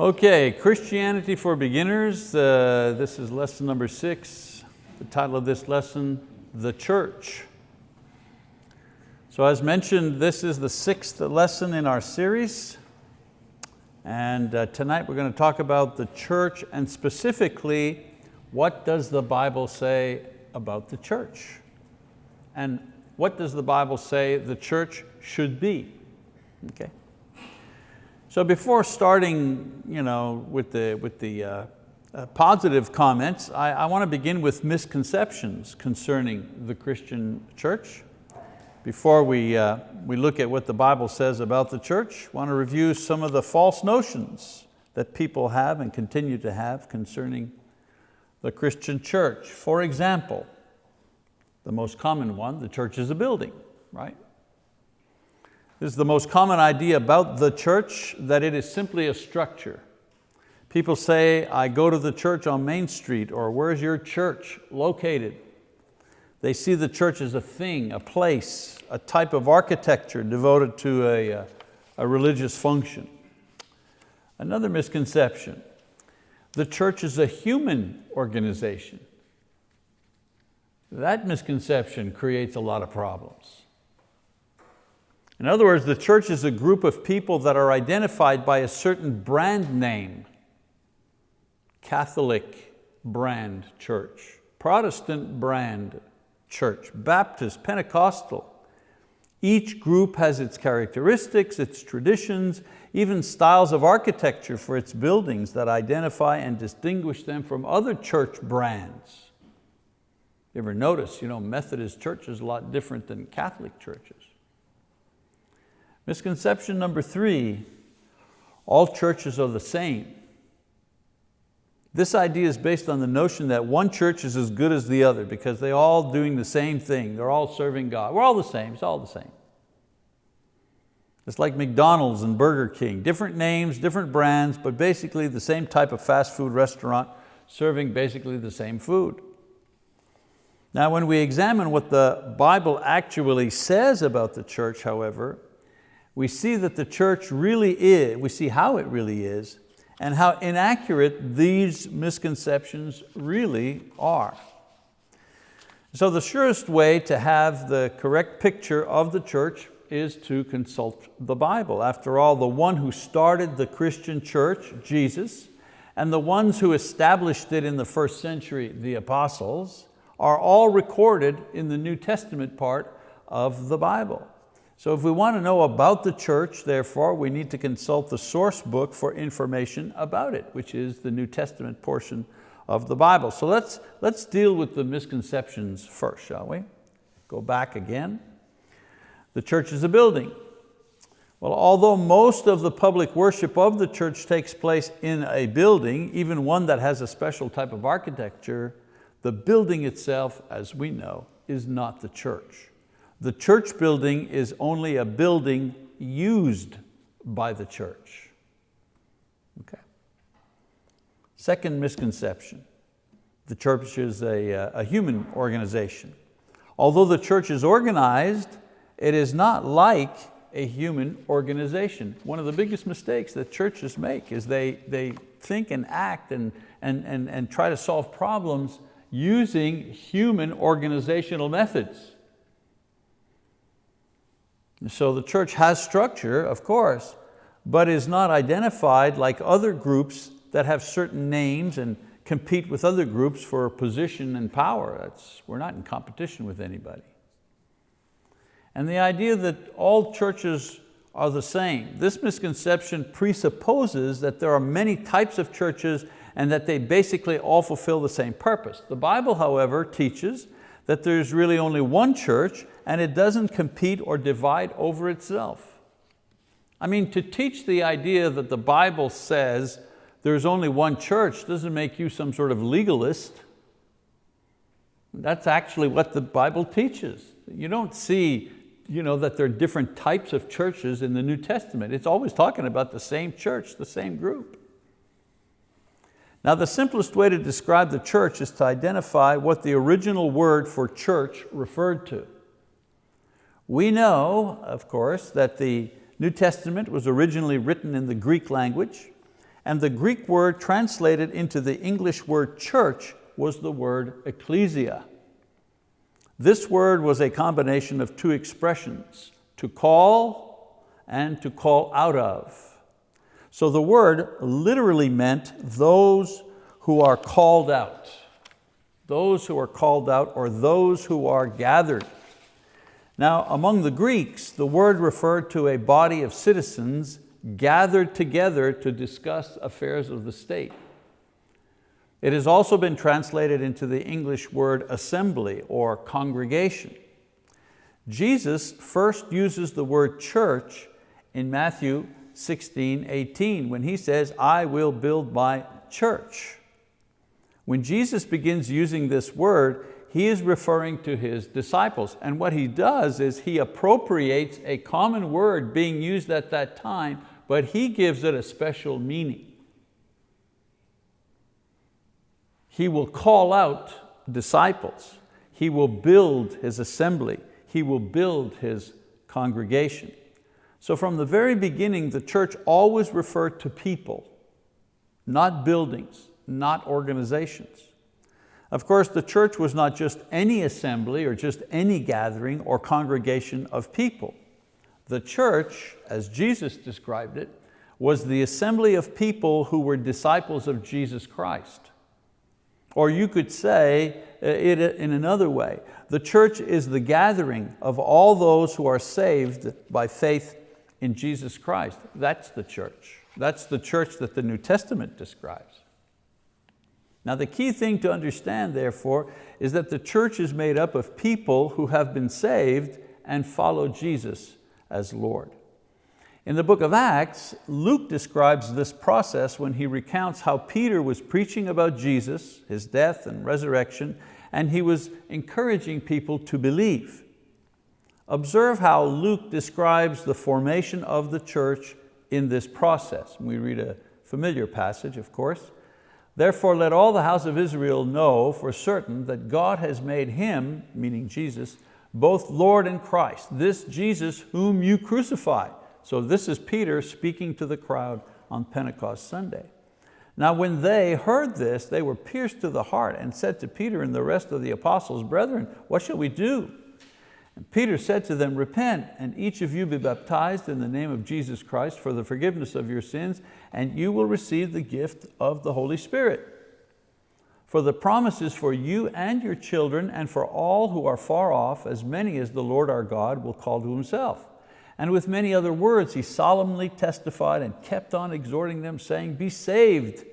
Okay, Christianity for Beginners. Uh, this is lesson number six. The title of this lesson, The Church. So as mentioned, this is the sixth lesson in our series. And uh, tonight we're going to talk about the church and specifically, what does the Bible say about the church? And what does the Bible say the church should be? Okay. So before starting you know, with the, with the uh, uh, positive comments, I, I want to begin with misconceptions concerning the Christian church. Before we, uh, we look at what the Bible says about the church, I want to review some of the false notions that people have and continue to have concerning the Christian church. For example, the most common one, the church is a building, right? This is the most common idea about the church, that it is simply a structure. People say, I go to the church on Main Street, or where's your church located? They see the church as a thing, a place, a type of architecture devoted to a, uh, a religious function. Another misconception, the church is a human organization. That misconception creates a lot of problems. In other words, the church is a group of people that are identified by a certain brand name. Catholic brand church, Protestant brand church, Baptist, Pentecostal. Each group has its characteristics, its traditions, even styles of architecture for its buildings that identify and distinguish them from other church brands. You ever notice, you know, Methodist church is a lot different than Catholic churches. Misconception number three, all churches are the same. This idea is based on the notion that one church is as good as the other because they're all doing the same thing. They're all serving God. We're all the same, it's all the same. It's like McDonald's and Burger King, different names, different brands, but basically the same type of fast food restaurant serving basically the same food. Now when we examine what the Bible actually says about the church, however, we see that the church really is, we see how it really is, and how inaccurate these misconceptions really are. So the surest way to have the correct picture of the church is to consult the Bible. After all, the one who started the Christian church, Jesus, and the ones who established it in the first century, the apostles, are all recorded in the New Testament part of the Bible. So if we want to know about the church, therefore, we need to consult the source book for information about it, which is the New Testament portion of the Bible. So let's, let's deal with the misconceptions first, shall we? Go back again. The church is a building. Well, although most of the public worship of the church takes place in a building, even one that has a special type of architecture, the building itself, as we know, is not the church. The church building is only a building used by the church. Okay. Second misconception, the church is a, uh, a human organization. Although the church is organized, it is not like a human organization. One of the biggest mistakes that churches make is they, they think and act and, and, and, and try to solve problems using human organizational methods. So the church has structure, of course, but is not identified like other groups that have certain names and compete with other groups for position and power. That's, we're not in competition with anybody. And the idea that all churches are the same. This misconception presupposes that there are many types of churches and that they basically all fulfill the same purpose. The Bible, however, teaches that there's really only one church and it doesn't compete or divide over itself. I mean, to teach the idea that the Bible says there's only one church doesn't make you some sort of legalist. That's actually what the Bible teaches. You don't see you know, that there are different types of churches in the New Testament. It's always talking about the same church, the same group. Now the simplest way to describe the church is to identify what the original word for church referred to. We know, of course, that the New Testament was originally written in the Greek language And the Greek word translated into the English word church was the word ecclesia. This word was a combination of two expressions, to call and to call out of. So the word literally meant those who are called out, those who are called out or those who are gathered. Now among the Greeks, the word referred to a body of citizens gathered together to discuss affairs of the state. It has also been translated into the English word assembly or congregation. Jesus first uses the word church in Matthew 16, 18, when he says, I will build my church. When Jesus begins using this word, he is referring to his disciples. And what he does is he appropriates a common word being used at that time, but he gives it a special meaning. He will call out disciples. He will build his assembly. He will build his congregation. So from the very beginning, the church always referred to people, not buildings, not organizations. Of course, the church was not just any assembly or just any gathering or congregation of people. The church, as Jesus described it, was the assembly of people who were disciples of Jesus Christ. Or you could say uh, it in another way. The church is the gathering of all those who are saved by faith in Jesus Christ. That's the church. That's the church that the New Testament describes. Now the key thing to understand therefore is that the church is made up of people who have been saved and follow Jesus as Lord. In the book of Acts, Luke describes this process when he recounts how Peter was preaching about Jesus, his death and resurrection, and he was encouraging people to believe. Observe how Luke describes the formation of the church in this process. We read a familiar passage, of course. Therefore let all the house of Israel know for certain that God has made him, meaning Jesus, both Lord and Christ, this Jesus whom you crucified. So this is Peter speaking to the crowd on Pentecost Sunday. Now when they heard this, they were pierced to the heart and said to Peter and the rest of the apostles, Brethren, what shall we do? And Peter said to them, Repent and each of you be baptized in the name of Jesus Christ for the forgiveness of your sins, and you will receive the gift of the Holy Spirit. For the promise is for you and your children and for all who are far off, as many as the Lord our God will call to himself. And with many other words, he solemnly testified and kept on exhorting them, saying, be saved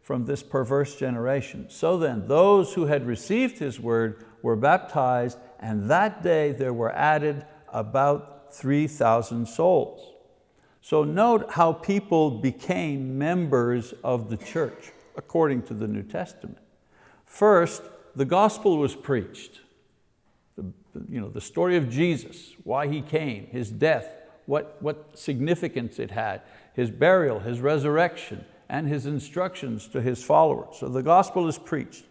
from this perverse generation. So then, those who had received his word were baptized, and that day there were added about 3,000 souls. So note how people became members of the church, according to the New Testament. First, the gospel was preached you know, the story of Jesus, why He came, His death, what, what significance it had, His burial, His resurrection, and His instructions to His followers. So the gospel is preached.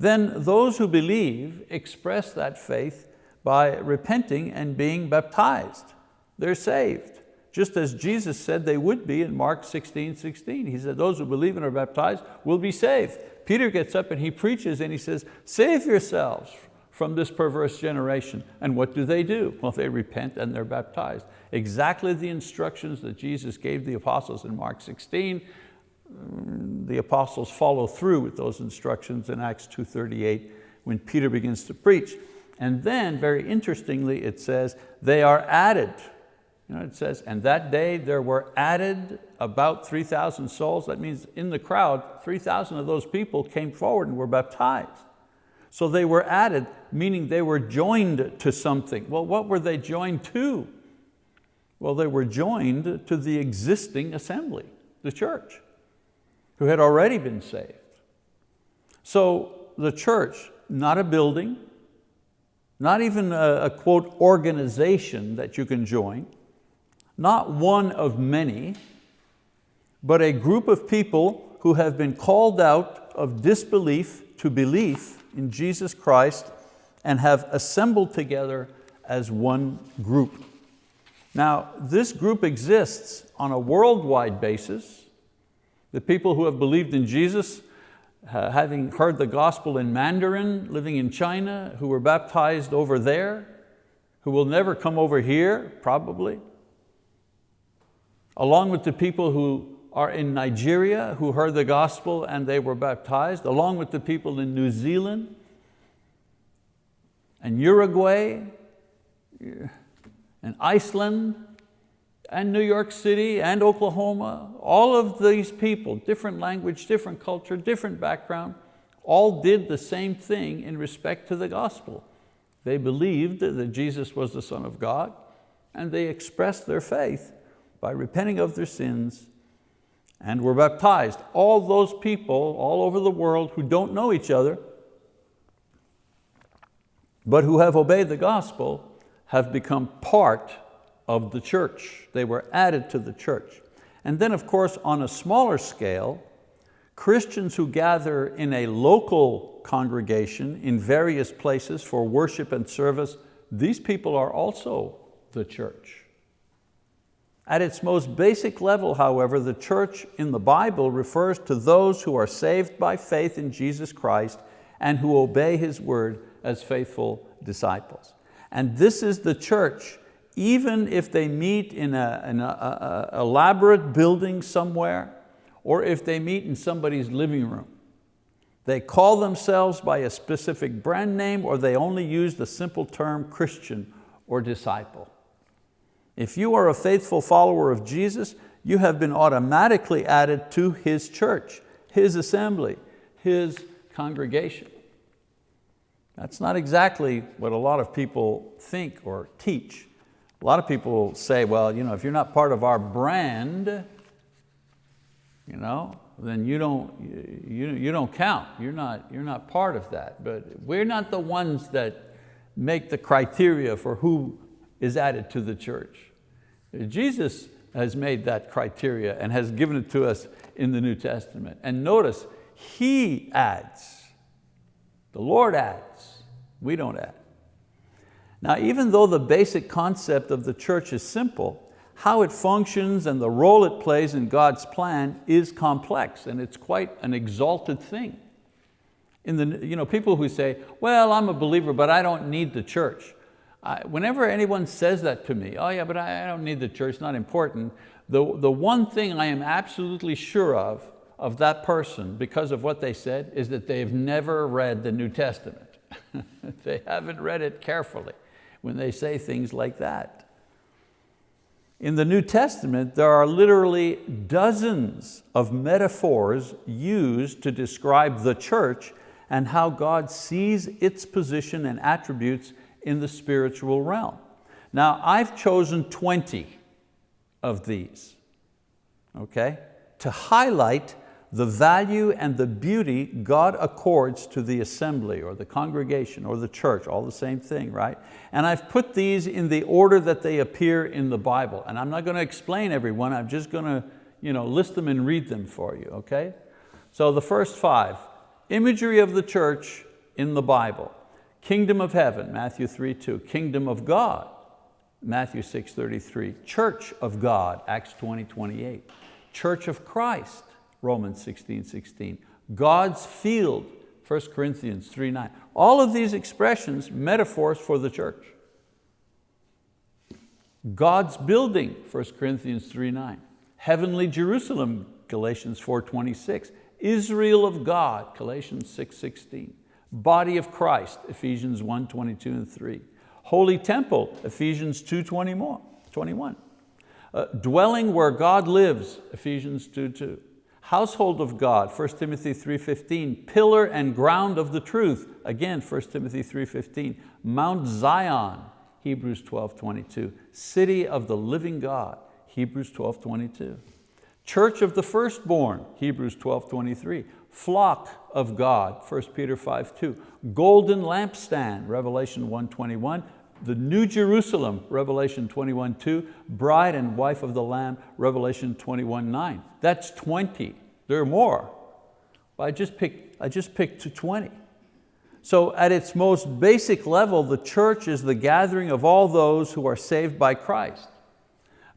Then those who believe express that faith by repenting and being baptized. They're saved, just as Jesus said they would be in Mark 16, 16. He said, those who believe and are baptized will be saved. Peter gets up and he preaches and he says, save yourselves from this perverse generation. And what do they do? Well, they repent and they're baptized. Exactly the instructions that Jesus gave the apostles in Mark 16, mm, the apostles follow through with those instructions in Acts 2.38 when Peter begins to preach. And then, very interestingly, it says, they are added. You know, it says, and that day there were added about 3,000 souls. That means in the crowd, 3,000 of those people came forward and were baptized. So they were added, meaning they were joined to something. Well, what were they joined to? Well, they were joined to the existing assembly, the church, who had already been saved. So the church, not a building, not even a, a quote organization that you can join, not one of many, but a group of people who have been called out of disbelief to belief in Jesus Christ and have assembled together as one group. Now, this group exists on a worldwide basis The people who have believed in Jesus, uh, having heard the gospel in Mandarin, living in China, who were baptized over there, who will never come over here, probably. Along with the people who are in Nigeria, who heard the gospel and they were baptized, along with the people in New Zealand and Uruguay and Iceland and New York City and Oklahoma, all of these people, different language, different culture, different background, all did the same thing in respect to the gospel. They believed that Jesus was the Son of God and they expressed their faith by repenting of their sins and were baptized. All those people all over the world who don't know each other, but who have obeyed the gospel, have become part of the church. They were added to the church. And then of course, on a smaller scale, Christians who gather in a local congregation in various places for worship and service, these people are also the church. At its most basic level, however, the church in the Bible refers to those who are saved by faith in Jesus Christ and who obey His word as faithful disciples. And this is the church, even if they meet in an elaborate building somewhere, or if they meet in somebody's living room. They call themselves by a specific brand name or they only use the simple term Christian or disciple. If you are a faithful follower of Jesus, you have been automatically added to His church, His assembly, His congregation. That's not exactly what a lot of people think or teach. A lot of people say, well, you know, if you're not part of our brand, you know, then you don't, you, you don't count. You're not, you're not part of that. But we're not the ones that make the criteria for who is added to the church. Jesus has made that criteria and has given it to us in the New Testament. And notice, He adds. The Lord adds, we don't add. Now, even though the basic concept of the church is simple, how it functions and the role it plays in God's plan is complex and it's quite an exalted thing. In the, you know, people who say, well, I'm a believer, but I don't need the church. I, whenever anyone says that to me, oh yeah, but I, I don't need the church, not important, the, the one thing I am absolutely sure of, of that person, because of what they said, is that they've never read the New Testament. they haven't read it carefully when they say things like that. In the New Testament, there are literally dozens of metaphors used to describe the church and how God sees its position and attributes in the spiritual realm. Now I've chosen 20 of these, okay, to highlight the value and the beauty God accords to the assembly or the congregation or the church, all the same thing, right? And I've put these in the order that they appear in the Bible. And I'm not going to explain every one, I'm just going to you know, list them and read them for you, okay? So the first five, imagery of the church in the Bible. Kingdom of heaven, Matthew 3, 2. Kingdom of God, Matthew 6, 33. Church of God, Acts 20, 28. Church of Christ, Romans 16, 16. God's field, 1 Corinthians 3, 9. All of these expressions, metaphors for the church. God's building, 1 Corinthians 3, 9. Heavenly Jerusalem, Galatians 4, 26. Israel of God, Galatians 6, 16. Body of Christ, Ephesians 1, 22 and 3. Holy temple, Ephesians 2, 21. Uh, dwelling where God lives, Ephesians 2, 2. Household of God, 1 Timothy 3.15. Pillar and ground of the truth, again, 1 Timothy 3.15. Mount Zion, Hebrews 12.22, City of the living God, Hebrews 12.22, Church of the firstborn, Hebrews 12.23, flock of God, 1 Peter 5, 2. Golden lampstand, Revelation 1.21. The New Jerusalem, Revelation 21, 2. Bride and wife of the Lamb, Revelation 21, 9. That's 20, there are more. But I just picked, I just picked 20. So at its most basic level, the church is the gathering of all those who are saved by Christ.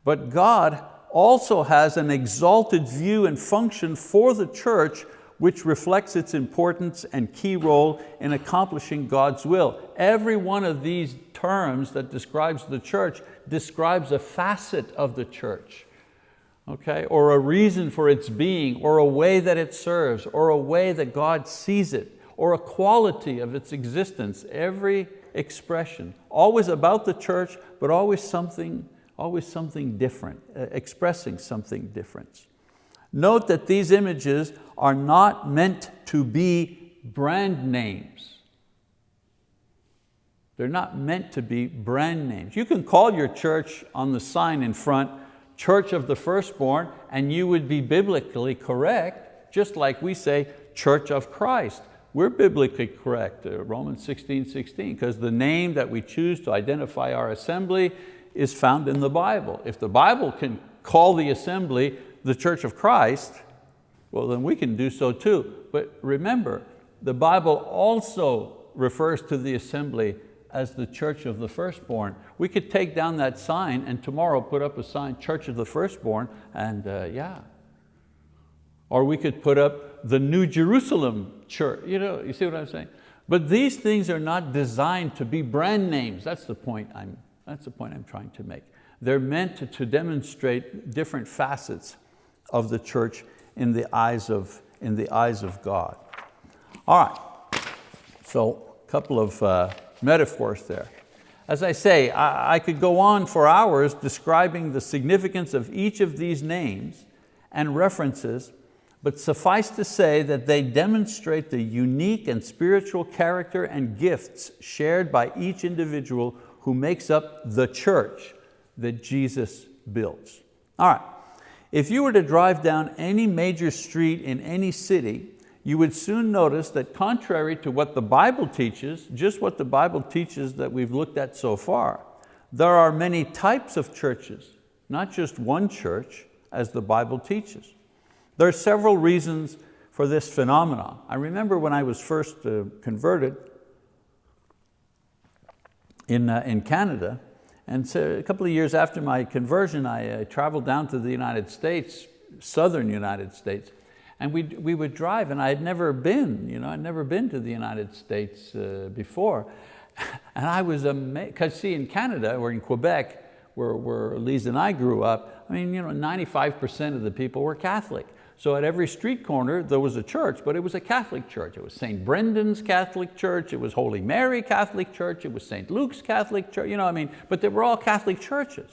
But God also has an exalted view and function for the church which reflects its importance and key role in accomplishing God's will. Every one of these terms that describes the church describes a facet of the church, okay? or a reason for its being, or a way that it serves, or a way that God sees it, or a quality of its existence. Every expression, always about the church, but always something, always something different, uh, expressing something different. Note that these images are not meant to be brand names. They're not meant to be brand names. You can call your church on the sign in front, Church of the Firstborn, and you would be biblically correct, just like we say Church of Christ. We're biblically correct, uh, Romans 16, 16, because the name that we choose to identify our assembly is found in the Bible. If the Bible can call the assembly the Church of Christ, well then we can do so too. But remember, the Bible also refers to the assembly as the church of the firstborn. We could take down that sign and tomorrow put up a sign, church of the firstborn, and uh, yeah. Or we could put up the New Jerusalem church, you know, you see what I'm saying? But these things are not designed to be brand names. That's the point I'm, that's the point I'm trying to make. They're meant to, to demonstrate different facets of the church in the eyes of, in the eyes of God. All right, so a couple of uh, metaphors there. As I say, I, I could go on for hours describing the significance of each of these names and references, but suffice to say that they demonstrate the unique and spiritual character and gifts shared by each individual who makes up the church that Jesus builds. All right, if you were to drive down any major street in any city, you would soon notice that contrary to what the Bible teaches, just what the Bible teaches that we've looked at so far, there are many types of churches, not just one church as the Bible teaches. There are several reasons for this phenomenon. I remember when I was first uh, converted in, uh, in Canada, and so a couple of years after my conversion, I uh, traveled down to the United States, southern United States, and we we would drive, and I had never been, you know, I'd never been to the United States uh, before. And I was amazed, because see, in Canada or in Quebec, where, where Lisa and I grew up, I mean, you know, 95% of the people were Catholic. So at every street corner, there was a church, but it was a Catholic church. It was St. Brendan's Catholic Church, it was Holy Mary Catholic Church, it was St. Luke's Catholic Church, you know, I mean, but they were all Catholic churches.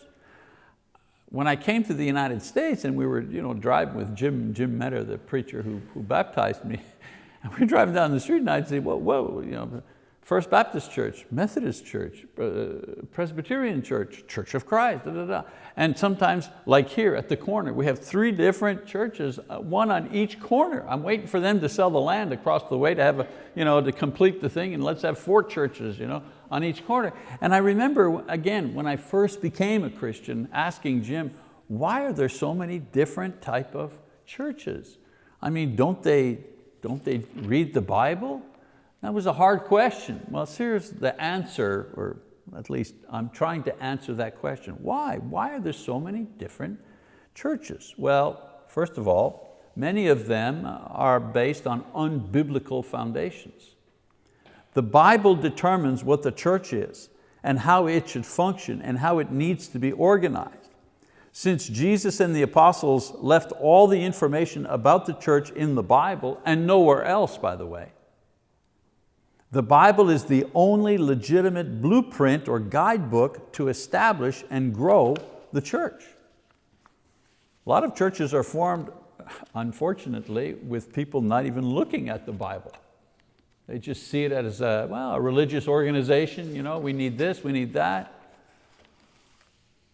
When I came to the United States and we were you know, driving with Jim, Jim Metter, the preacher who, who baptized me, and we were driving down the street and I'd say, whoa, whoa, you know, First Baptist Church, Methodist Church, uh, Presbyterian Church, Church of Christ, da, da, da. and sometimes like here at the corner, we have three different churches, uh, one on each corner. I'm waiting for them to sell the land across the way to have a, you know, to complete the thing and let's have four churches you know, on each corner. And I remember, again, when I first became a Christian, asking Jim, why are there so many different type of churches? I mean, don't they, don't they read the Bible? That was a hard question. Well, here's the answer, or at least I'm trying to answer that question. Why? Why are there so many different churches? Well, first of all, many of them are based on unbiblical foundations. The Bible determines what the church is and how it should function and how it needs to be organized. Since Jesus and the apostles left all the information about the church in the Bible and nowhere else, by the way, the Bible is the only legitimate blueprint or guidebook to establish and grow the church. A lot of churches are formed, unfortunately, with people not even looking at the Bible. They just see it as a, well, a religious organization, you know, we need this, we need that.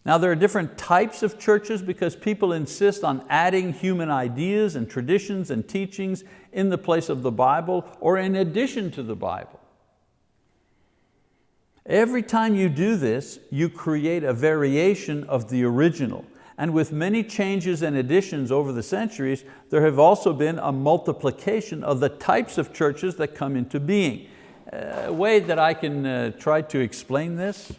Now there are different types of churches because people insist on adding human ideas and traditions and teachings in the place of the Bible or in addition to the Bible. Every time you do this, you create a variation of the original. And with many changes and additions over the centuries, there have also been a multiplication of the types of churches that come into being. A way that I can uh, try to explain this,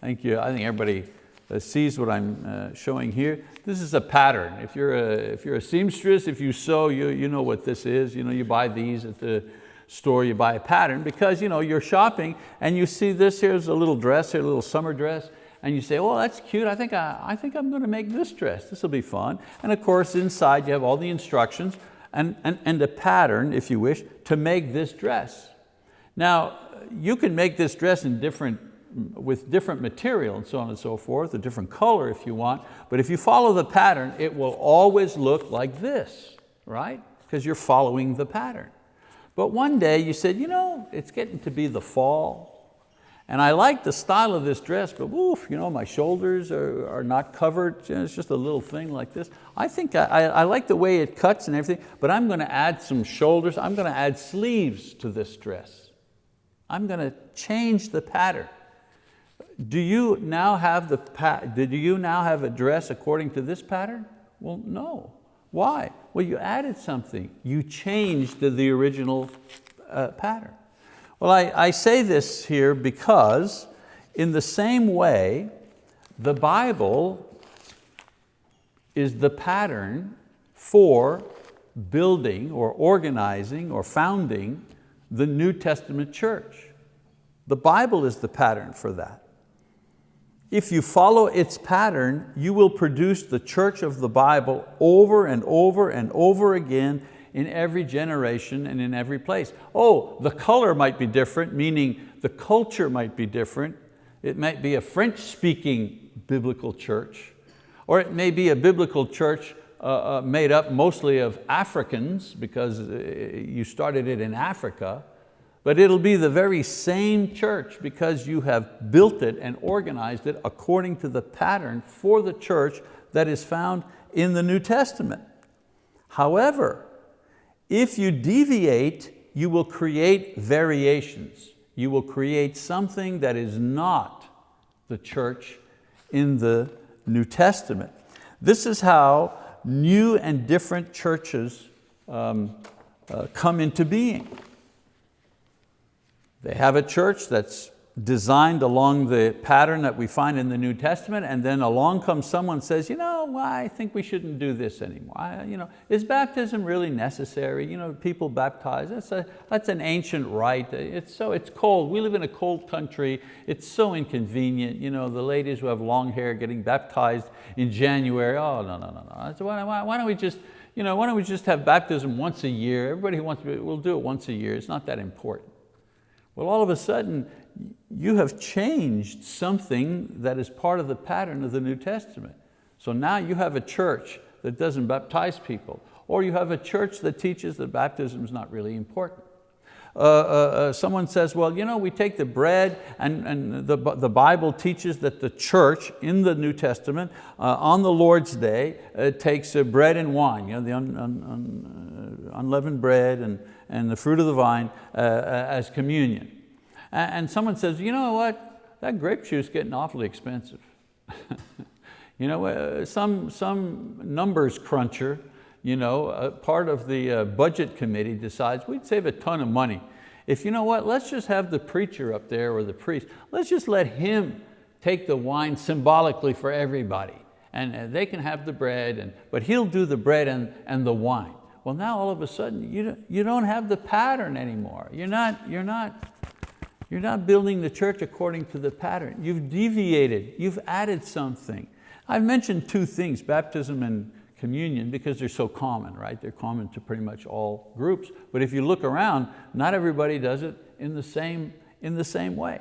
thank you, I think everybody uh, sees what I'm uh, showing here. This is a pattern. If you're a, if you're a seamstress, if you sew, you, you know what this is. You, know, you buy these at the store, you buy a pattern because you know, you're shopping and you see this, here's a little dress, here, a little summer dress, and you say, oh, that's cute, I think, I, I think I'm going to make this dress, this will be fun. And of course, inside you have all the instructions and, and, and a pattern, if you wish, to make this dress. Now, you can make this dress in different with different material and so on and so forth, a different color if you want, but if you follow the pattern, it will always look like this, right? Because you're following the pattern. But one day you said, you know, it's getting to be the fall, and I like the style of this dress, but oof, you know, my shoulders are, are not covered. It's just a little thing like this. I think I, I, I like the way it cuts and everything, but I'm going to add some shoulders. I'm going to add sleeves to this dress. I'm going to change the pattern. Do you now have the, did you now have a dress according to this pattern? Well, no. Why? Well, you added something. You changed the, the original uh, pattern. Well, I, I say this here because in the same way, the Bible is the pattern for building or organizing or founding the New Testament church. The Bible is the pattern for that. If you follow its pattern, you will produce the church of the Bible over and over and over again in every generation and in every place. Oh, the color might be different, meaning the culture might be different. It might be a French-speaking biblical church, or it may be a biblical church uh, uh, made up mostly of Africans because uh, you started it in Africa, but it'll be the very same church because you have built it and organized it according to the pattern for the church that is found in the New Testament. However, if you deviate, you will create variations. You will create something that is not the church in the New Testament. This is how new and different churches um, uh, come into being. They have a church that's designed along the pattern that we find in the New Testament and then along comes someone says, you know, well, I think we shouldn't do this anymore. I, you know, is baptism really necessary? You know, people baptize, that's, a, that's an ancient rite. It's, so, it's cold, we live in a cold country. It's so inconvenient. You know, the ladies who have long hair getting baptized in January, oh, no, no, no, no. So why, why, why don't we just, you know, why don't we just have baptism once a year? Everybody who wants to, we'll do it once a year. It's not that important. Well, all of a sudden, you have changed something that is part of the pattern of the New Testament. So now you have a church that doesn't baptize people, or you have a church that teaches that baptism is not really important. Uh, uh, uh, someone says, well, you know, we take the bread and, and the, the Bible teaches that the church in the New Testament uh, on the Lord's Day uh, takes uh, bread and wine, you know, the un, un, un, unleavened bread and, and the fruit of the vine as communion. And, someone says, you know what, that grape juice is getting awfully expensive. you know, some, some numbers cruncher you know, uh, part of the uh, budget committee decides we'd save a ton of money. If you know what, let's just have the preacher up there or the priest, let's just let him take the wine symbolically for everybody. And uh, they can have the bread, and, but he'll do the bread and, and the wine. Well now all of a sudden you don't, you don't have the pattern anymore. You're not, you're, not, you're not building the church according to the pattern. You've deviated, you've added something. I've mentioned two things, baptism and, communion because they're so common, right? They're common to pretty much all groups. But if you look around, not everybody does it in the same, in the same way.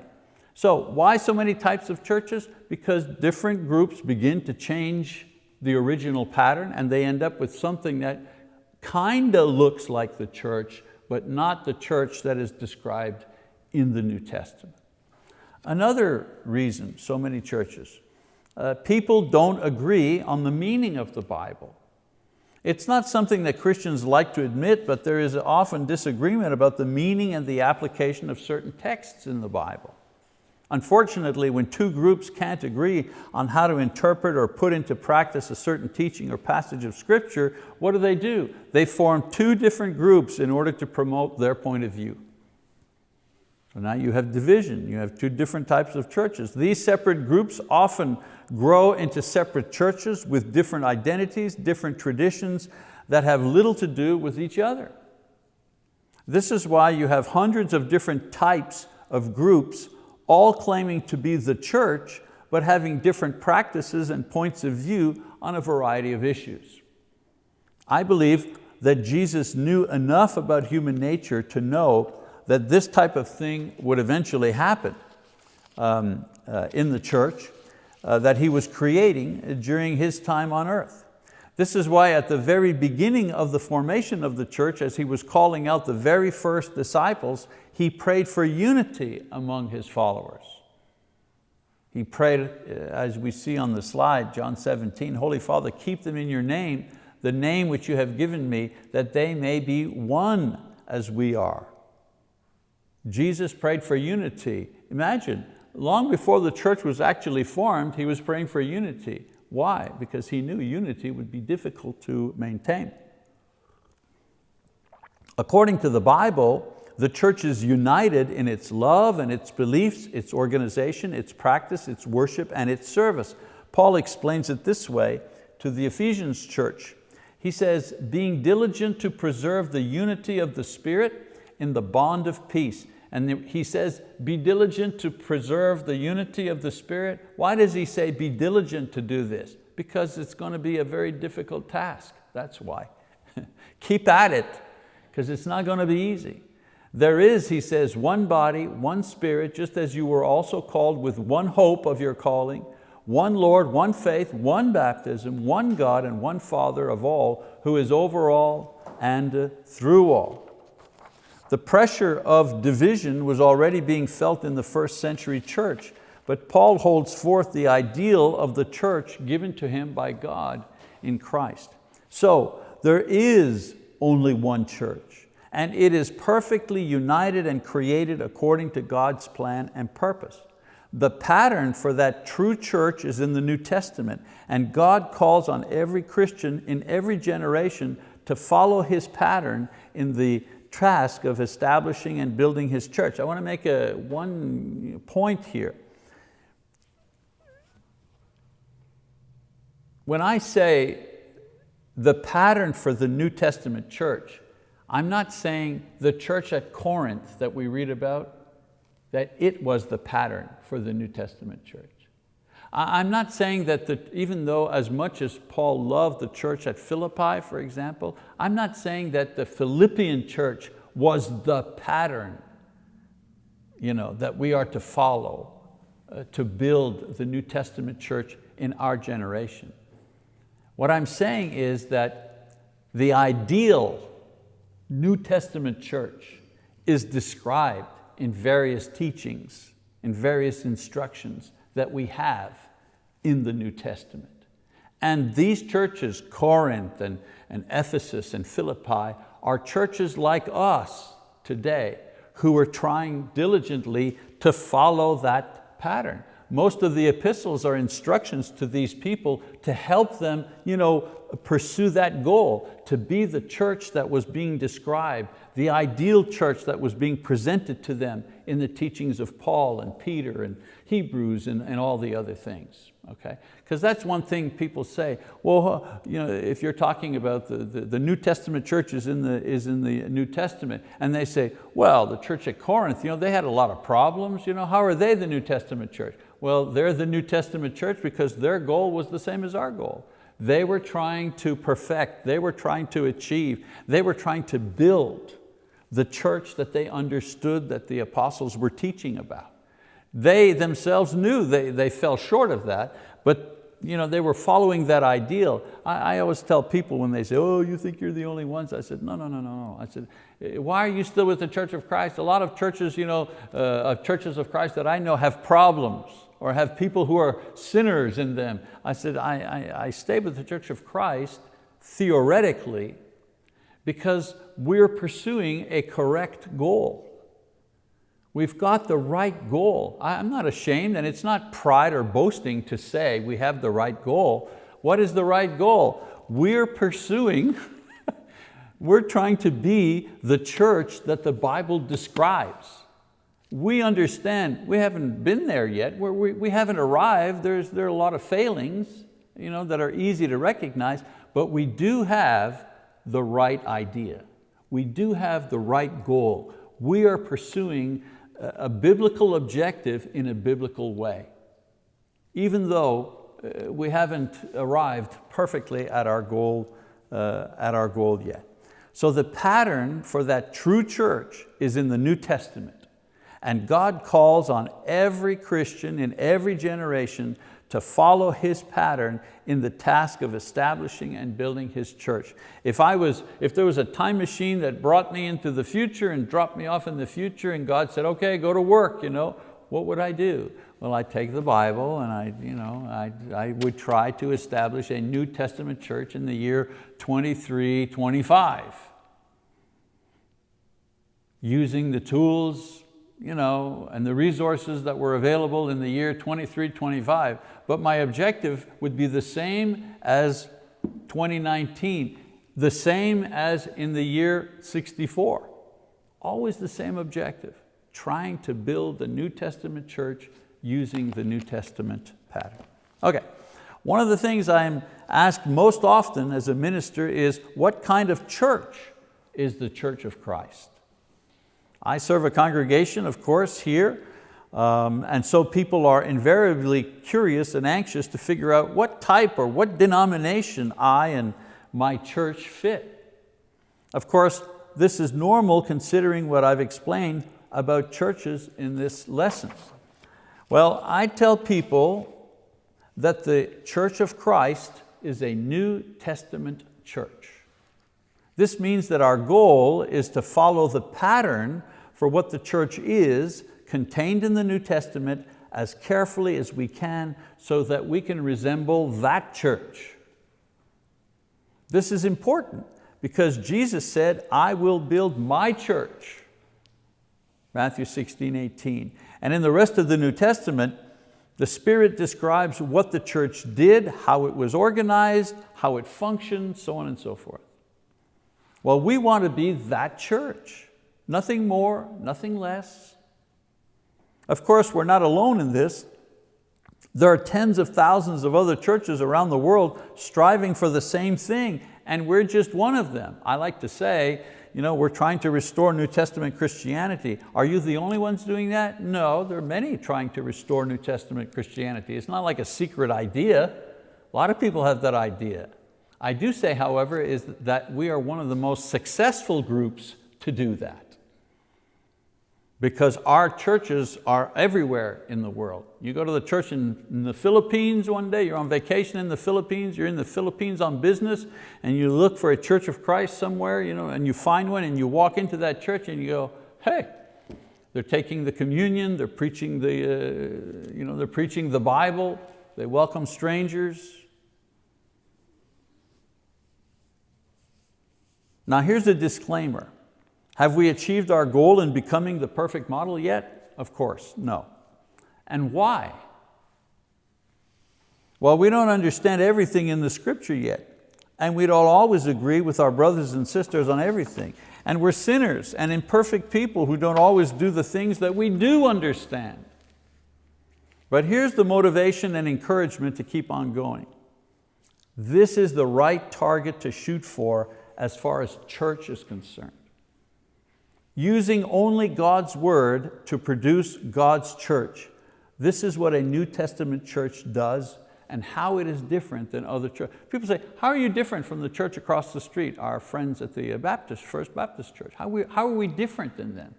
So why so many types of churches? Because different groups begin to change the original pattern and they end up with something that kind of looks like the church, but not the church that is described in the New Testament. Another reason so many churches uh, people don't agree on the meaning of the Bible. It's not something that Christians like to admit, but there is often disagreement about the meaning and the application of certain texts in the Bible. Unfortunately, when two groups can't agree on how to interpret or put into practice a certain teaching or passage of scripture, what do they do? They form two different groups in order to promote their point of view. So now you have division, you have two different types of churches. These separate groups often grow into separate churches with different identities, different traditions that have little to do with each other. This is why you have hundreds of different types of groups all claiming to be the church, but having different practices and points of view on a variety of issues. I believe that Jesus knew enough about human nature to know that this type of thing would eventually happen um, uh, in the church uh, that He was creating during His time on earth. This is why at the very beginning of the formation of the church, as he was calling out the very first disciples, he prayed for unity among his followers. He prayed, uh, as we see on the slide, John 17, Holy Father, keep them in your name, the name which you have given me, that they may be one as we are. Jesus prayed for unity. Imagine, long before the church was actually formed, he was praying for unity. Why? Because he knew unity would be difficult to maintain. According to the Bible, the church is united in its love and its beliefs, its organization, its practice, its worship, and its service. Paul explains it this way to the Ephesians church. He says, being diligent to preserve the unity of the Spirit in the bond of peace. And he says, be diligent to preserve the unity of the Spirit. Why does he say be diligent to do this? Because it's going to be a very difficult task, that's why. Keep at it, because it's not going to be easy. There is, he says, one body, one spirit, just as you were also called with one hope of your calling, one Lord, one faith, one baptism, one God and one Father of all, who is over all and through all. The pressure of division was already being felt in the first century church, but Paul holds forth the ideal of the church given to him by God in Christ. So there is only one church, and it is perfectly united and created according to God's plan and purpose. The pattern for that true church is in the New Testament, and God calls on every Christian in every generation to follow His pattern in the task of establishing and building His church. I want to make a, one point here. When I say the pattern for the New Testament church, I'm not saying the church at Corinth that we read about, that it was the pattern for the New Testament church. I'm not saying that the, even though as much as Paul loved the church at Philippi, for example, I'm not saying that the Philippian church was the pattern you know, that we are to follow uh, to build the New Testament church in our generation. What I'm saying is that the ideal New Testament church is described in various teachings, in various instructions that we have in the New Testament. And these churches, Corinth and, and Ephesus and Philippi, are churches like us today who are trying diligently to follow that pattern. Most of the epistles are instructions to these people to help them you know, pursue that goal, to be the church that was being described, the ideal church that was being presented to them in the teachings of Paul and Peter and Hebrews and, and all the other things. Okay? Because that's one thing people say, well, you know, if you're talking about the, the, the, New Testament church is in, the, is in the New Testament, and they say, well, the church at Corinth, you know, they had a lot of problems, you know, how are they the New Testament church? Well, they're the New Testament church because their goal was the same as our goal. They were trying to perfect, they were trying to achieve, they were trying to build the church that they understood that the apostles were teaching about. They themselves knew they, they fell short of that, but you know, they were following that ideal. I, I, always tell people when they say, oh, you think you're the only ones? I said, no, no, no, no, no. I said, eh, why are you still with the Church of Christ? A lot of churches, you know, uh, of churches of Christ that I know have problems or have people who are sinners in them. I said, I, I, I stay with the Church of Christ theoretically because we're pursuing a correct goal. We've got the right goal. I'm not ashamed and it's not pride or boasting to say we have the right goal. What is the right goal? We're pursuing, we're trying to be the church that the Bible describes we understand, we haven't been there yet, we, we haven't arrived, There's, there are a lot of failings you know, that are easy to recognize, but we do have the right idea. We do have the right goal. We are pursuing a, a biblical objective in a biblical way, even though uh, we haven't arrived perfectly at our goal, uh, at our goal yet. So the pattern for that true church is in the New Testament. And God calls on every Christian in every generation to follow His pattern in the task of establishing and building His church. If, I was, if there was a time machine that brought me into the future and dropped me off in the future and God said, okay, go to work, you know, what would I do? Well, I'd take the Bible and I, you know, I, I would try to establish a New Testament church in the year 2325 using the tools you know, and the resources that were available in the year 2325, but my objective would be the same as 2019, the same as in the year 64. Always the same objective, trying to build the New Testament church using the New Testament pattern. Okay, one of the things I'm asked most often as a minister is what kind of church is the church of Christ? I serve a congregation, of course, here, um, and so people are invariably curious and anxious to figure out what type or what denomination I and my church fit. Of course, this is normal considering what I've explained about churches in this lesson. Well, I tell people that the Church of Christ is a New Testament church. This means that our goal is to follow the pattern for what the church is contained in the New Testament as carefully as we can so that we can resemble that church. This is important because Jesus said, I will build my church. Matthew 16, 18. And in the rest of the New Testament, the Spirit describes what the church did, how it was organized, how it functioned, so on and so forth. Well, we want to be that church. Nothing more, nothing less. Of course, we're not alone in this. There are tens of thousands of other churches around the world striving for the same thing, and we're just one of them. I like to say, you know, we're trying to restore New Testament Christianity. Are you the only ones doing that? No, there are many trying to restore New Testament Christianity. It's not like a secret idea. A lot of people have that idea. I do say, however, is that we are one of the most successful groups to do that because our churches are everywhere in the world. You go to the church in, in, the Philippines one day, you're on vacation in the Philippines, you're in the Philippines on business, and you look for a church of Christ somewhere, you know, and you find one and you walk into that church and you go, hey, they're taking the communion, they're preaching the, uh, you know, they're preaching the Bible, they welcome strangers, Now here's a disclaimer. Have we achieved our goal in becoming the perfect model yet? Of course, no. And why? Well, we don't understand everything in the scripture yet. And we don't always agree with our brothers and sisters on everything. And we're sinners and imperfect people who don't always do the things that we do understand. But here's the motivation and encouragement to keep on going. This is the right target to shoot for as far as church is concerned. Using only God's word to produce God's church. This is what a New Testament church does and how it is different than other churches. People say, how are you different from the church across the street, our friends at the Baptist, First Baptist Church? How, we, how are we different than them?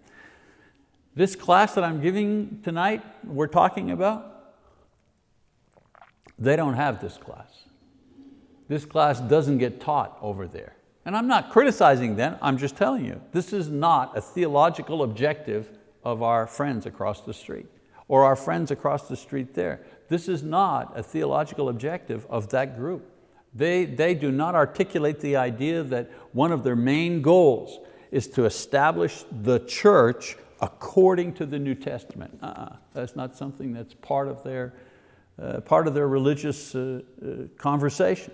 This class that I'm giving tonight, we're talking about, they don't have this class. This class doesn't get taught over there. And I'm not criticizing them, I'm just telling you, this is not a theological objective of our friends across the street or our friends across the street there. This is not a theological objective of that group. They, they do not articulate the idea that one of their main goals is to establish the church according to the New Testament. Uh -uh, that's not something that's part of their, uh, part of their religious uh, uh, conversation.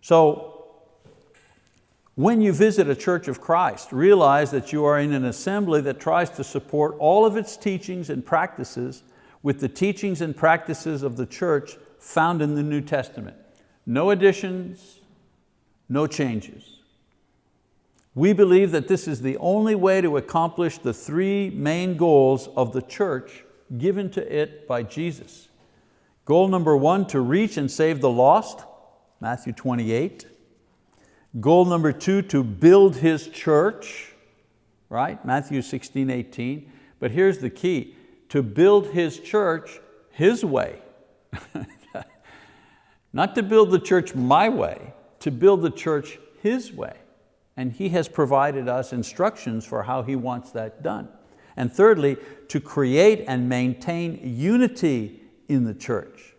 So When you visit a church of Christ, realize that you are in an assembly that tries to support all of its teachings and practices with the teachings and practices of the church found in the New Testament. No additions, no changes. We believe that this is the only way to accomplish the three main goals of the church given to it by Jesus. Goal number one, to reach and save the lost, Matthew 28. Goal number two, to build His church, right? Matthew 16, 18. But here's the key, to build His church His way. Not to build the church my way, to build the church His way. And He has provided us instructions for how He wants that done. And thirdly, to create and maintain unity in the church.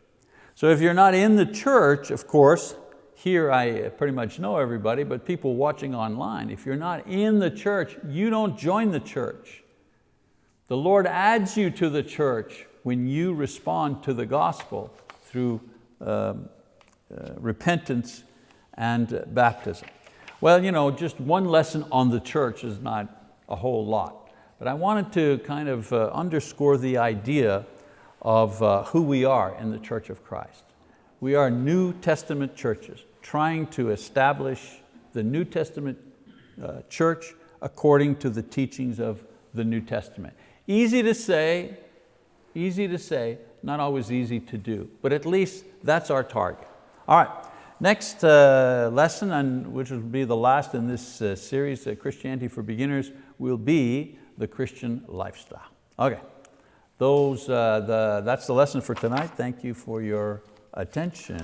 So if you're not in the church, of course, here I pretty much know everybody, but people watching online, if you're not in the church, you don't join the church. The Lord adds you to the church when you respond to the gospel through um, uh, repentance and uh, baptism. Well, you know, just one lesson on the church is not a whole lot, but I wanted to kind of uh, underscore the idea of uh, who we are in the Church of Christ. We are New Testament churches trying to establish the New Testament uh, church according to the teachings of the New Testament. Easy to say, easy to say, not always easy to do, but at least that's our target. All right, next uh, lesson, and which will be the last in this uh, series, uh, Christianity for Beginners, will be the Christian lifestyle. Okay, Those, uh, the, that's the lesson for tonight. Thank you for your attention.